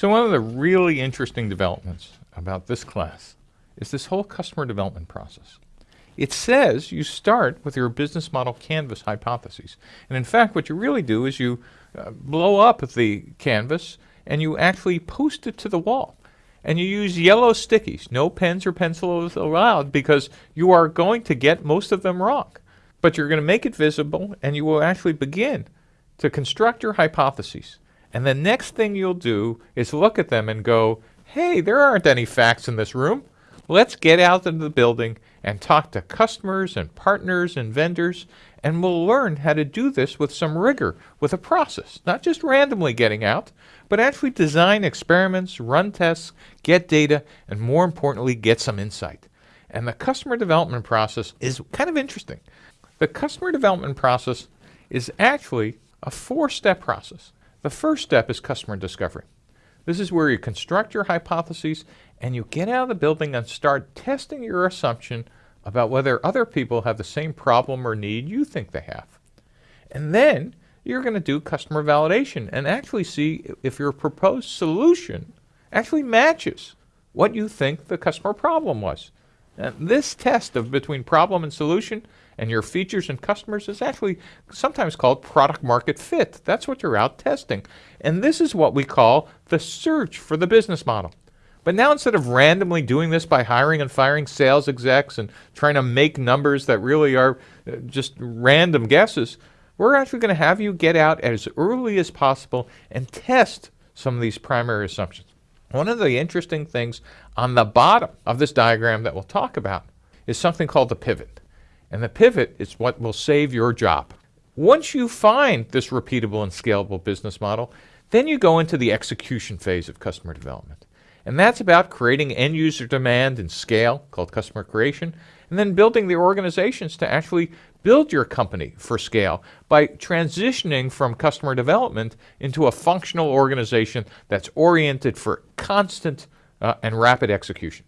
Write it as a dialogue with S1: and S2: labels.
S1: So one of the really interesting developments about this class is this whole customer development process. It says you start with your business model canvas hypotheses. And in fact, what you really do is you uh, blow up the canvas and you actually post it to the wall. And you use yellow stickies, no pens or pencils allowed because you are going to get most of them wrong. But you're going to make it visible and you will actually begin to construct your hypotheses. And the next thing you'll do is look at them and go, hey, there aren't any facts in this room. Let's get out into the building and talk to customers and partners and vendors, and we'll learn how to do this with some rigor, with a process, not just randomly getting out, but actually design experiments, run tests, get data, and more importantly, get some insight. And the customer development process is kind of interesting. The customer development process is actually a four-step process. The first step is customer discovery. This is where you construct your hypotheses and you get out of the building and start testing your assumption about whether other people have the same problem or need you think they have. And then you're going to do customer validation and actually see if your proposed solution actually matches what you think the customer problem was. And this test of between problem and solution and your features and customers is actually sometimes called product market fit. That's what you're out testing. And this is what we call the search for the business model. But now instead of randomly doing this by hiring and firing sales execs and trying to make numbers that really are uh, just random guesses, we're actually going to have you get out as early as possible and test some of these primary assumptions. One of the interesting things on the bottom of this diagram that we'll talk about is something called the pivot. And the pivot is what will save your job. Once you find this repeatable and scalable business model, then you go into the execution phase of customer development. And that's about creating end user demand and scale, called customer creation, and then building the organizations to actually build your company for scale by transitioning from customer development into a functional organization that's oriented for constant uh, and rapid execution.